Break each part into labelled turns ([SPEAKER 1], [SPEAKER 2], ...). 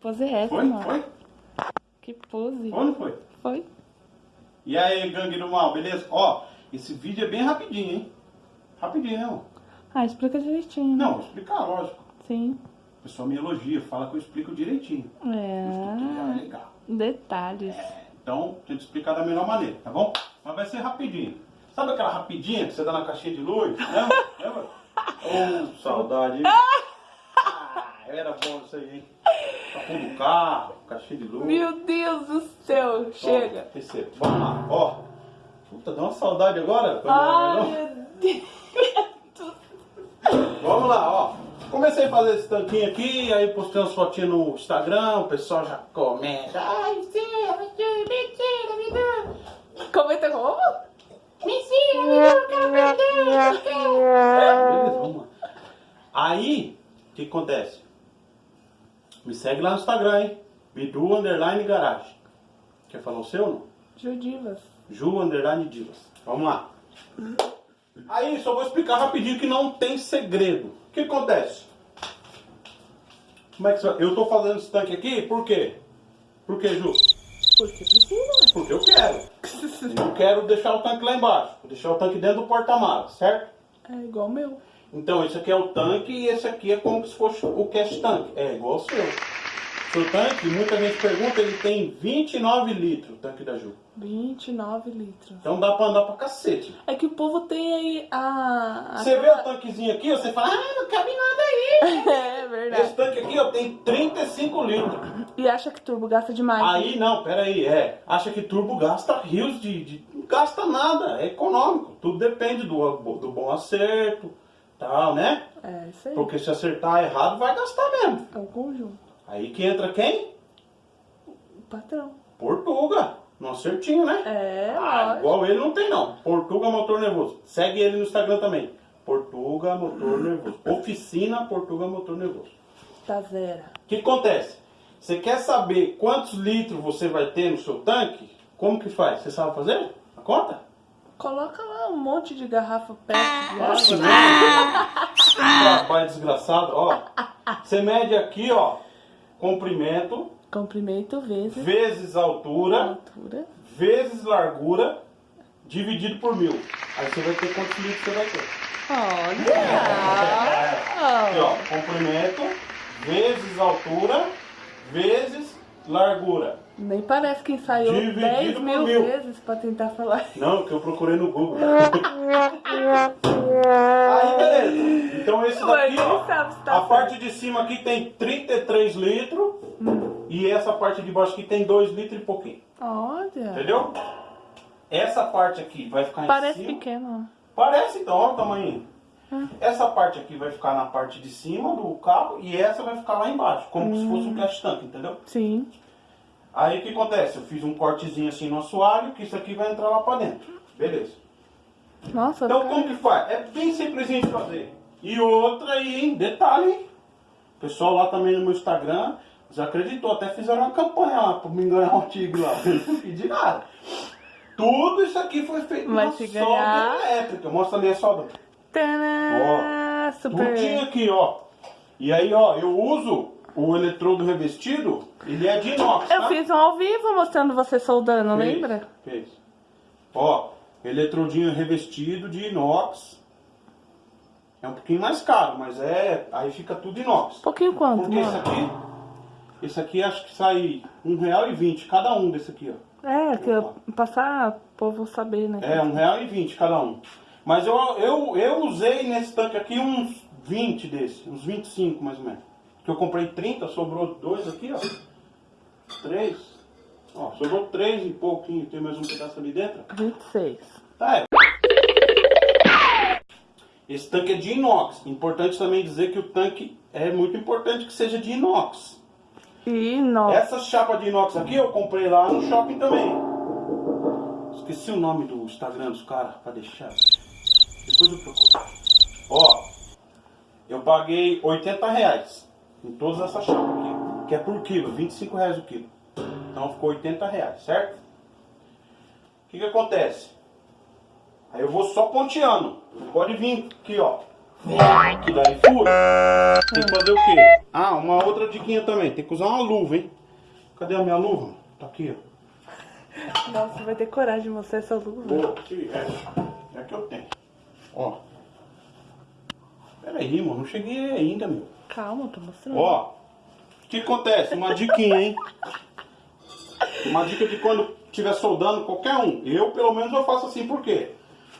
[SPEAKER 1] pose é essa,
[SPEAKER 2] Foi?
[SPEAKER 1] mano?
[SPEAKER 2] Foi?
[SPEAKER 1] Que pose.
[SPEAKER 2] Foi não foi?
[SPEAKER 1] Foi.
[SPEAKER 2] E aí, gangue do mal, beleza? Ó, esse vídeo é bem rapidinho, hein? Rapidinho, né?
[SPEAKER 1] Ah, explica direitinho. né?
[SPEAKER 2] Não, vou explicar, lógico.
[SPEAKER 1] Sim.
[SPEAKER 2] O pessoal me elogia, fala que eu explico direitinho. É
[SPEAKER 1] É.
[SPEAKER 2] legal.
[SPEAKER 1] Detalhes.
[SPEAKER 2] Então, tento explicar da melhor maneira, tá bom? Mas vai ser rapidinho. Sabe aquela rapidinha que você dá na caixinha de luz? Lembra? Lembra? Ô, saudade, hein? Ah, era bom isso aí, hein? Capô do carro, caixinha de luz.
[SPEAKER 1] Meu Deus do céu.
[SPEAKER 2] Ó,
[SPEAKER 1] Chega.
[SPEAKER 2] receba. Vamos lá, ó. Puta, deu uma saudade agora.
[SPEAKER 1] Ai,
[SPEAKER 2] Não?
[SPEAKER 1] meu Deus.
[SPEAKER 2] Vamos lá, ó. Comecei a fazer esse tanquinho aqui, aí postei umas fotinhas no Instagram, o pessoal já comenta. Ai, mentira, mentira, me dá.
[SPEAKER 1] Comenta como?
[SPEAKER 2] Mentira, me dá, eu quero perder, eu quero. Beleza, vamos lá. Aí, o que acontece? Me segue lá no Instagram, hein? Bidu Underline Garage. Quer falar o seu ou não?
[SPEAKER 1] Judivas.
[SPEAKER 2] Ju Underline Divas. Vamos lá. Aí, só vou explicar rapidinho que não tem segredo. O que acontece? Como é que você... Eu tô fazendo esse tanque aqui, por quê? Por quê, Ju?
[SPEAKER 1] Porque precisa.
[SPEAKER 2] Porque eu quero. Eu quero deixar o tanque lá embaixo. Vou deixar o tanque dentro do porta-malas, certo?
[SPEAKER 1] É igual o meu.
[SPEAKER 2] Então, esse aqui é o tanque e esse aqui é como se fosse o cash tanque. É igual ao seu. Seu tanque, muita gente pergunta, ele tem 29 litros, o tanque da Ju.
[SPEAKER 1] 29 litros.
[SPEAKER 2] Então dá pra andar pra cacete.
[SPEAKER 1] É que o povo tem aí a. a-
[SPEAKER 2] Você vê o tanquezinho aqui, você fala, ah, não cabe nada aí.
[SPEAKER 1] É
[SPEAKER 2] Esse
[SPEAKER 1] verdade.
[SPEAKER 2] tanque aqui, ó, tem 35 litros.
[SPEAKER 1] E acha que turbo gasta demais.
[SPEAKER 2] Aí não, peraí, é. Acha que turbo gasta rios de, de. Não gasta nada, é econômico. Tudo depende do, do bom acerto, tal, né?
[SPEAKER 1] É isso aí.
[SPEAKER 2] Porque se acertar errado, vai gastar mesmo.
[SPEAKER 1] É o conjunto.
[SPEAKER 2] Aí que entra quem?
[SPEAKER 1] O patrão.
[SPEAKER 2] Portuga. No acertinho, né?
[SPEAKER 1] É,
[SPEAKER 2] Ah,
[SPEAKER 1] lógico.
[SPEAKER 2] igual ele não tem não. Portuga Motor Nervoso. Segue ele no Instagram também. Portuga Motor Nervoso. Oficina Portuga Motor Nervoso.
[SPEAKER 1] Tá zero.
[SPEAKER 2] O que acontece? Você quer saber quantos litros você vai ter no seu tanque? Como que faz? Você sabe fazer? A conta?
[SPEAKER 1] Coloca lá um monte de garrafa pet de
[SPEAKER 2] Nossa,
[SPEAKER 1] água.
[SPEAKER 2] né? Trabalho desgraçado, ó. Você mede aqui, ó, comprimento,
[SPEAKER 1] Comprimento vezes
[SPEAKER 2] vezes altura,
[SPEAKER 1] altura.
[SPEAKER 2] vezes largura, dividido por mil. Aí você vai ter quantos litros você vai ter. Aqui,
[SPEAKER 1] Olha!
[SPEAKER 2] ó, comprimento, vezes altura, vezes largura.
[SPEAKER 1] Nem parece que ensaiou
[SPEAKER 2] Dividido
[SPEAKER 1] 10
[SPEAKER 2] por
[SPEAKER 1] mil,
[SPEAKER 2] mil.
[SPEAKER 1] vezes pra tentar falar.
[SPEAKER 2] Não, que eu procurei no Google. Aí, beleza. Então esse daqui, ó,
[SPEAKER 1] tá
[SPEAKER 2] a parte de cima aqui tem 33 litros e essa parte de baixo aqui tem 2 litros e pouquinho.
[SPEAKER 1] Olha!
[SPEAKER 2] Entendeu? Essa parte aqui vai ficar em
[SPEAKER 1] Parece
[SPEAKER 2] cima.
[SPEAKER 1] pequeno.
[SPEAKER 2] Parece então, olha o tamanho.
[SPEAKER 1] Hum.
[SPEAKER 2] Essa parte aqui vai ficar na parte de cima do carro e essa vai ficar lá embaixo, como se fosse um cash tank, entendeu?
[SPEAKER 1] Sim.
[SPEAKER 2] Aí o que acontece? Eu fiz um cortezinho assim no assoalho, que isso aqui vai entrar lá pra dentro. Beleza.
[SPEAKER 1] Nossa,
[SPEAKER 2] Então
[SPEAKER 1] cara.
[SPEAKER 2] como que faz? É bem simplesinho de fazer. E outra aí, hein? detalhe, hein? O pessoal lá também no meu Instagram já acreditou, até fizeram uma campanha lá pra me ganhar um artigo lá. Eu não pedi nada. Tudo isso aqui foi feito
[SPEAKER 1] Mas
[SPEAKER 2] na solda elétrica. Mostra ali a solda.
[SPEAKER 1] Tadã! Super.
[SPEAKER 2] Tudinho aqui, ó. E aí, ó, eu uso o eletrodo revestido, ele é de inox,
[SPEAKER 1] Eu
[SPEAKER 2] tá?
[SPEAKER 1] fiz um ao vivo mostrando você soldando,
[SPEAKER 2] Fez,
[SPEAKER 1] lembra?
[SPEAKER 2] Fez. Ó, eletrodinho revestido de inox. É um pouquinho mais caro, mas é. Aí fica tudo inox.
[SPEAKER 1] Um pouquinho quanto,
[SPEAKER 2] Porque esse
[SPEAKER 1] mano?
[SPEAKER 2] aqui. Esse aqui acho que sai um real e vinte cada um desse aqui, ó.
[SPEAKER 1] É, que eu passar o povo saber, né?
[SPEAKER 2] É, um real e vinte cada um. Mas eu, eu, eu usei nesse tanque aqui uns 20 desse, uns 25 mais ou menos. Que eu comprei 30, sobrou dois aqui, ó. Três. Ó, sobrou três e pouquinho, tem mais um pedaço ali dentro.
[SPEAKER 1] 26.
[SPEAKER 2] Tá, é. Esse tanque é de inox. Importante também dizer que o tanque é muito importante que seja de inox.
[SPEAKER 1] Nossa.
[SPEAKER 2] Essa chapa de inox aqui eu comprei lá no shopping também. Esqueci o nome do Instagram dos caras pra deixar. Depois eu procuro. Ó, eu paguei 80 reais em todas essas chapas aqui. Que é por quilo, 25 reais o quilo. Então ficou 80 reais, certo? O que que acontece? Aí eu vou só ponteando. Pode vir aqui, ó. Que daí fura. Tem que fazer o quê? Ah, uma outra diquinha também. Tem que usar uma luva, hein? Cadê a minha luva? Tá aqui, ó.
[SPEAKER 1] Nossa, vai ter coragem de mostrar essa luva.
[SPEAKER 2] Boa, aqui, é. É que eu tenho. Ó. Pera aí, mano. Não cheguei ainda, meu.
[SPEAKER 1] Calma, tô mostrando.
[SPEAKER 2] Ó. O que acontece? Uma diquinha, hein? Uma dica de quando estiver soldando qualquer um. Eu, pelo menos, eu faço assim, por quê?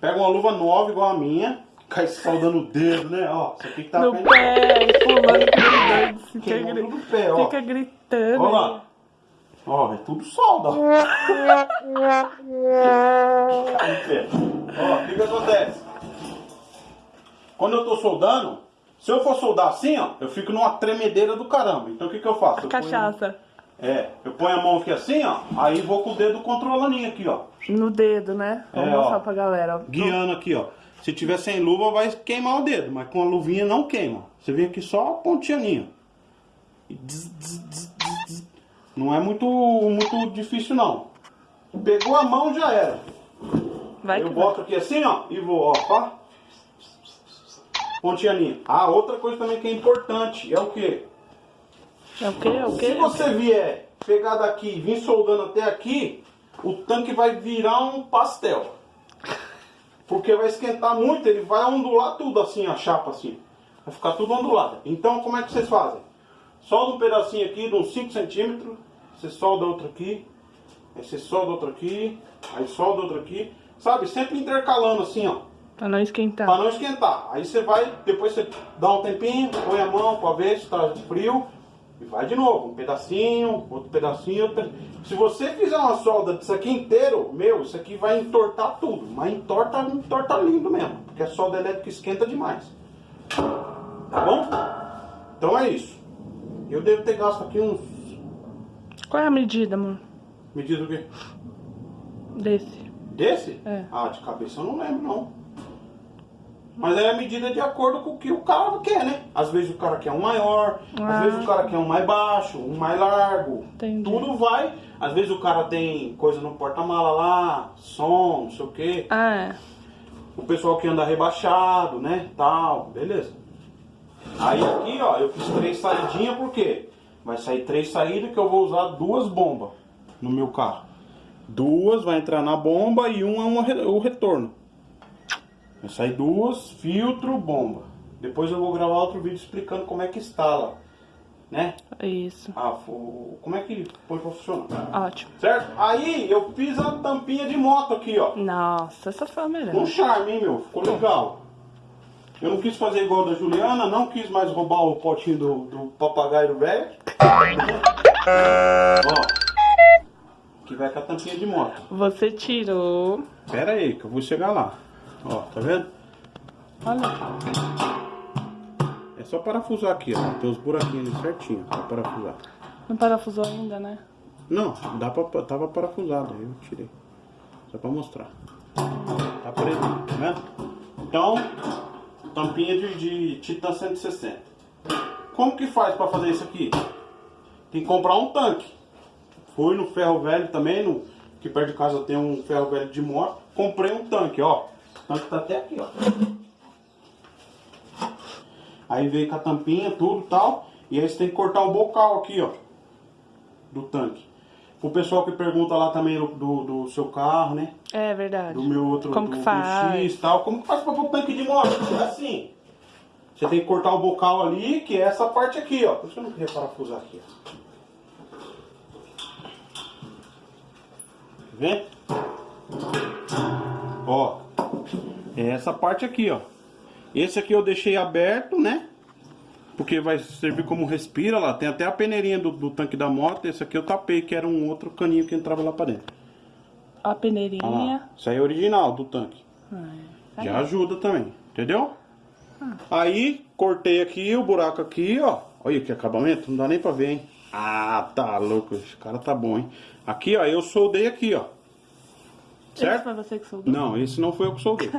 [SPEAKER 2] Pega uma luva nova igual a minha, cai soldando o dedo, né? Ó, isso aqui que tá
[SPEAKER 1] no
[SPEAKER 2] caindo-
[SPEAKER 1] pé, pulando gritando, fica,
[SPEAKER 2] Queimou
[SPEAKER 1] gri-
[SPEAKER 2] tudo o pé, ó.
[SPEAKER 1] fica gritando.
[SPEAKER 2] Olha lá. Ó, é tudo solda. pé. Ó, o que que acontece? Quando eu tô soldando, se eu for soldar assim, ó, eu fico numa tremedeira do caramba. Então o que que eu faço? Eu ponho-
[SPEAKER 1] Cachaça
[SPEAKER 2] É, eu ponho a mão aqui assim, ó, aí vou com o dedo controlando aqui, ó.
[SPEAKER 1] no dedo, né? Vamos
[SPEAKER 2] É, ó.
[SPEAKER 1] mostrar pra galera. ó.
[SPEAKER 2] Guiando aqui, ó. Se tiver sem luva, vai queimar o dedo, mas com a luvinha não queima. Você vê aqui só a pontinha. Não é muito, muito difícil, não. Pegou a mão, já era.
[SPEAKER 1] Vai
[SPEAKER 2] eu boto aqui assim, ó, e vou, ó, pá. Pontinha. Ah, outra coisa também que é importante é o quê?
[SPEAKER 1] vai. É o quê? É o?
[SPEAKER 2] Se você vier pegar daqui e vir soldando até aqui, o tanque vai virar um pastel. Porque vai esquentar muito, ele vai ondular tudo assim, a chapa assim. Vai ficar tudo ondulado. Então, como é que vocês fazem? Solda um pedacinho aqui de uns 5 centímetros, você solda outro aqui, aí você solda outro aqui, aí solda outro aqui. Sabe, sempre intercalando assim, ó.
[SPEAKER 1] Pra não esquentar.
[SPEAKER 2] Pra não esquentar. Aí você vai, depois você dá um tempinho, põe a mão pra ver se tá frio. E vai de novo, um pedacinho, outro pedacinho, outro. Se você fizer uma solda disso aqui inteiro, meu, isso aqui vai entortar tudo. Mas entorta, entorta lindo mesmo. Porque a solda elétrica esquenta demais. Tá bom? Então é isso. Eu devo ter gasto aqui uns.
[SPEAKER 1] Qual é a medida, amor?
[SPEAKER 2] Me diz o quê?
[SPEAKER 1] Desse?
[SPEAKER 2] Desse?
[SPEAKER 1] É.
[SPEAKER 2] Ah, de cabeça eu não lembro, não. Mas é a medida de acordo com o que o cara quer, né? Às vezes o cara quer um maior,
[SPEAKER 1] Ah.
[SPEAKER 2] às vezes o cara quer um mais baixo, um mais largo.
[SPEAKER 1] Entendi.
[SPEAKER 2] Tudo vai. Às vezes o cara tem coisa no porta-mala lá, som, não sei o quê.
[SPEAKER 1] Ah, é.
[SPEAKER 2] O pessoal que anda rebaixado, né? Tal, beleza. Aí aqui, ó, eu fiz três saidinhas, por quê? Vai sair três saídas que eu vou usar duas bombas no meu carro. Duas vai entrar na bomba e uma, uma o retorno. Vai sair duas, filtro, bomba. Depois eu vou gravar outro vídeo explicando como é que instala, né?
[SPEAKER 1] É Isso.
[SPEAKER 2] Ah, como é que põe pra funcionar.
[SPEAKER 1] Ótimo.
[SPEAKER 2] Certo? Aí eu fiz a tampinha de moto aqui, ó.
[SPEAKER 1] Nossa, essa foi a melhor.
[SPEAKER 2] Um charme, hein, meu? Ficou legal. Eu não quis fazer igual da Juliana, não quis mais roubar o potinho do, do papagaio velho. Ó. Que vai com a tampinha de moto.
[SPEAKER 1] Você tirou.
[SPEAKER 2] Pera aí, que eu vou chegar lá. Ó, tá vendo?
[SPEAKER 1] Olha.
[SPEAKER 2] É só parafusar aqui, ó. Tem os buraquinhos ali certinho pra parafusar.
[SPEAKER 1] Não parafusou ainda, né?
[SPEAKER 2] Não, dá pra, tava parafusado, aí eu tirei. Só pra mostrar. Tá preso, tá vendo? Então, tampinha de, de Titan 160. Como que faz pra fazer isso aqui? Tem que comprar um tanque. Fui no ferro velho também, no, que perto de casa tem um ferro velho de moto. Comprei um tanque, ó. Tanque tá até aqui, ó. Aí veio com a tampinha, tudo e tal. E aí você tem que cortar o bocal aqui, ó. Do tanque. O pessoal que pergunta lá também do, do, do seu carro, né?
[SPEAKER 1] É verdade.
[SPEAKER 2] Do meu outro
[SPEAKER 1] Como
[SPEAKER 2] do,
[SPEAKER 1] que faz?
[SPEAKER 2] X tal. Como que faz pra pôr tanque de moto? É assim. Você tem que cortar o bocal ali, que é essa parte aqui, ó. Por isso eu não queria parafusar aqui, ó. Tá vendo? Ó. É essa parte aqui, ó. Esse aqui eu deixei aberto, né? Porque vai servir como respira lá. Tem até a peneirinha do, do tanque da moto. Esse aqui eu tapei, que era um outro caninho que entrava lá pra dentro.
[SPEAKER 1] A peneirinha.
[SPEAKER 2] lá. Isso aí é original do tanque.
[SPEAKER 1] Ah,
[SPEAKER 2] Já ajuda também, entendeu? Aí, cortei aqui o buraco aqui, ó. Olha que acabamento, não dá nem pra ver, hein? Ah, tá louco, esse cara tá bom, hein? Aqui, ó, eu soldei aqui, ó. Certo?
[SPEAKER 1] foi você que soldou?
[SPEAKER 2] Não, esse não foi eu que soldei.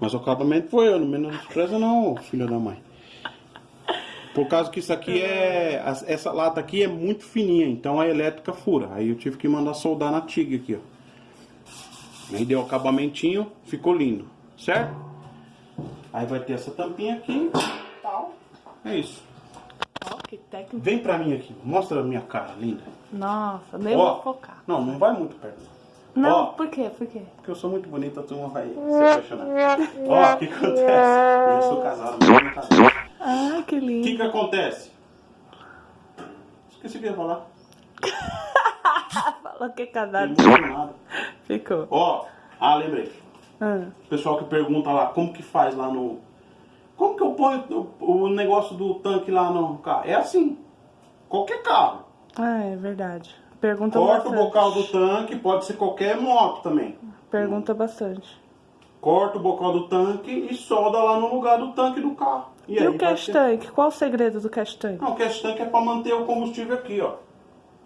[SPEAKER 2] Mas o acabamento foi eu, não menospreza não, filha da mãe. Por causa que isso aqui é... as- Essa lata aqui é muito fininha, então a elétrica fura. Aí eu tive que mandar soldar na TIG aqui, ó. Aí deu o acabamentinho, ficou lindo, certo? Aí vai ter essa tampinha aqui tal. É isso.
[SPEAKER 1] Ó, que técnica.
[SPEAKER 2] Vem pra mim aqui. Mostra a minha cara, linda.
[SPEAKER 1] Nossa, nem
[SPEAKER 2] Ó,
[SPEAKER 1] vou focar.
[SPEAKER 2] Não, não vai muito perto.
[SPEAKER 1] Não,
[SPEAKER 2] Ó,
[SPEAKER 1] por quê? Por quê?
[SPEAKER 2] porque eu sou muito bonita, a turma vai se apaixonar. Ó, o que acontece? Eu sou casado, mas não casado.
[SPEAKER 1] Ah, que
[SPEAKER 2] O
[SPEAKER 1] lindo.
[SPEAKER 2] que que acontece? Esqueci o que ia falar.
[SPEAKER 1] Falou que é casado. Ficou.
[SPEAKER 2] Ó, ah, lembrei.
[SPEAKER 1] Ah,
[SPEAKER 2] O pessoal que pergunta lá, como que faz lá no... Como que eu ponho o, o negócio do tanque lá no carro? É assim. Qualquer carro.
[SPEAKER 1] Ah, é verdade. Pergunta
[SPEAKER 2] Corta o
[SPEAKER 1] bastante.
[SPEAKER 2] bocal do tanque, pode ser qualquer moto também.
[SPEAKER 1] Pergunta bastante.
[SPEAKER 2] Corta o bocal do tanque e solda lá no lugar do tanque do carro.
[SPEAKER 1] E,
[SPEAKER 2] aí
[SPEAKER 1] o
[SPEAKER 2] vai
[SPEAKER 1] cash
[SPEAKER 2] ter-
[SPEAKER 1] tank? Qual o segredo do cash tank?
[SPEAKER 2] Não, o cash tank é para manter o combustível aqui, ó.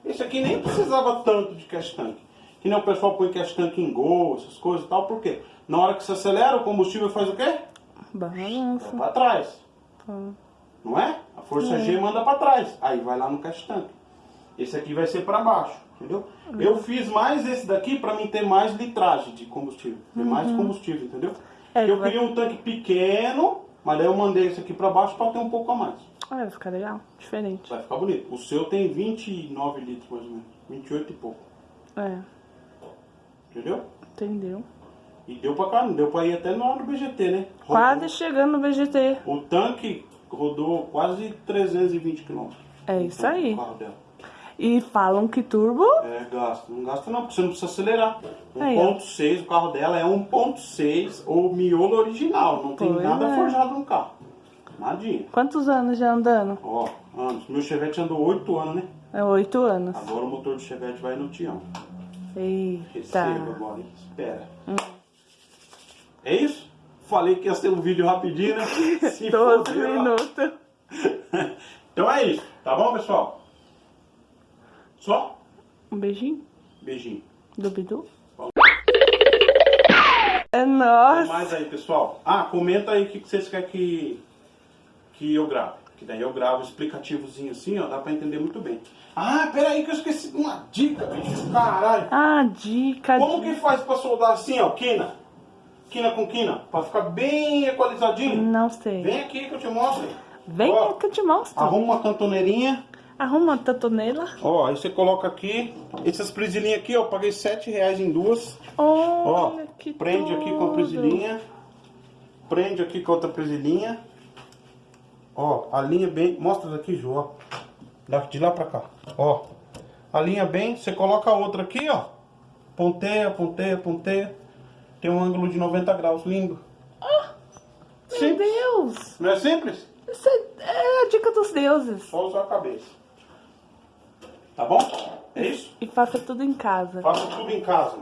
[SPEAKER 2] Esse aqui nem precisava tanto de cash tank. Que nem o pessoal põe cash tank em gol, essas coisas e tal. Por quê? Na hora que você acelera, o combustível faz o quê? Vai
[SPEAKER 1] Balança.
[SPEAKER 2] para trás.
[SPEAKER 1] Tá.
[SPEAKER 2] Não é? A força G manda para trás. Aí vai lá no cash tank. Esse aqui vai ser para baixo, entendeu? Eu fiz mais esse daqui para mim ter mais litragem de combustível. Ter mais combustível, entendeu?
[SPEAKER 1] É,
[SPEAKER 2] eu
[SPEAKER 1] vai-
[SPEAKER 2] queria um tanque pequeno, mas daí eu mandei esse aqui para baixo para ter um pouco a mais.
[SPEAKER 1] Ah, vai ficar legal. Diferente.
[SPEAKER 2] Vai ficar bonito. O seu tem 29 litros mais ou menos. 28 e pouco.
[SPEAKER 1] É,
[SPEAKER 2] Entendeu?
[SPEAKER 1] entendeu?
[SPEAKER 2] E deu pra cá, não deu pra ir até no BGT, né? Rodou.
[SPEAKER 1] Quase chegando no VGT.
[SPEAKER 2] O tanque rodou quase 320 km.
[SPEAKER 1] É isso aí. E falam que turbo
[SPEAKER 2] É, gasta. Não gasta não, porque você não precisa acelerar.
[SPEAKER 1] Aí, ó.
[SPEAKER 2] 1.6, o carro dela é 1.6, ou miolo original. Não tem
[SPEAKER 1] Pois
[SPEAKER 2] nada
[SPEAKER 1] é.
[SPEAKER 2] forjado no carro. Nadinha.
[SPEAKER 1] Quantos anos já andando?
[SPEAKER 2] Ó, anos. Meu Chevette andou 8 anos, né?
[SPEAKER 1] É oito anos.
[SPEAKER 2] Agora o motor do Chevette vai no Tião.
[SPEAKER 1] Eita.
[SPEAKER 2] Receba, agora. Espera. É isso? Falei que ia ser um vídeo rapidinho, né? Se
[SPEAKER 1] 12
[SPEAKER 2] foder, ó.
[SPEAKER 1] minutos.
[SPEAKER 2] Então é isso. Tá bom, pessoal? Só?
[SPEAKER 1] Um beijinho
[SPEAKER 2] Beijinho.
[SPEAKER 1] do Bidu.
[SPEAKER 2] Falou.
[SPEAKER 1] É nóis.
[SPEAKER 2] mais aí, pessoal. Ah, comenta aí o que vocês querem que, que eu grave. Que daí eu gravo explicativozinho assim, ó. Dá pra entender muito bem. Ah, peraí que eu esqueci de uma dica, bicho. Caralho.
[SPEAKER 1] Ah, dica.
[SPEAKER 2] Como
[SPEAKER 1] dica.
[SPEAKER 2] que faz pra soldar assim, ó? Quina. Quina com quina. Pra ficar bem equalizadinho.
[SPEAKER 1] Não sei.
[SPEAKER 2] Vem aqui que eu te mostro.
[SPEAKER 1] Vem
[SPEAKER 2] Ó,
[SPEAKER 1] que eu te mostro.
[SPEAKER 2] Arruma uma cantoneirinha.
[SPEAKER 1] Arruma a tatonela.
[SPEAKER 2] Ó, aí você coloca aqui. Essas prisilinhas aqui, ó. eu Paguei 7 reais em duas. Ó,
[SPEAKER 1] Olha que
[SPEAKER 2] prende aqui com a
[SPEAKER 1] tudo.
[SPEAKER 2] prisilinha. Prende aqui com outra prisilinha. Ó, a linha bem. Mostra daqui, ó. Da- De lá pra cá. Ó. A linha bem. Você coloca a outra aqui, ó. Ponteia, ponteia, ponteia. Tem um ângulo de 90 graus. Lindo.
[SPEAKER 1] Meu
[SPEAKER 2] Simples.
[SPEAKER 1] Deus.
[SPEAKER 2] Não é simples?
[SPEAKER 1] Isso é, é a dica dos deuses.
[SPEAKER 2] Só usar a cabeça. Tá bom? É isso?
[SPEAKER 1] E faça tudo em casa.
[SPEAKER 2] Faça tudo em casa.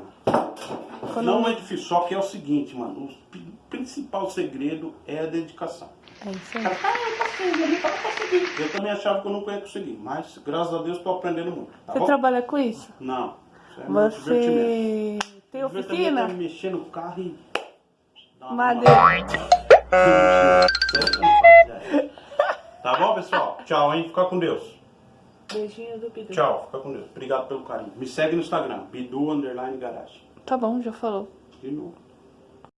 [SPEAKER 1] Quando-
[SPEAKER 2] Não é difícil, só que é o seguinte, mano. O pri- principal segredo é a dedicação.
[SPEAKER 1] É isso aí.
[SPEAKER 2] Ah, eu consegui, eu. Eu também achava que eu não ia conseguir, mas graças a Deus estou aprendendo muito. Tá
[SPEAKER 1] Você
[SPEAKER 2] bom?
[SPEAKER 1] trabalha com isso?
[SPEAKER 2] Não. Isso é.
[SPEAKER 1] Você tem oficina?
[SPEAKER 2] é mexer no carro e.
[SPEAKER 1] Madeira.
[SPEAKER 2] Tá bom, pessoal? Tchau, hein? Fica com Deus.
[SPEAKER 1] Beijinho do Bidu.
[SPEAKER 2] Tchau, fica com Deus. Obrigado pelo carinho. Me segue no Instagram, Bidu Underline Garage.
[SPEAKER 1] Tá bom, já falou.
[SPEAKER 2] De novo.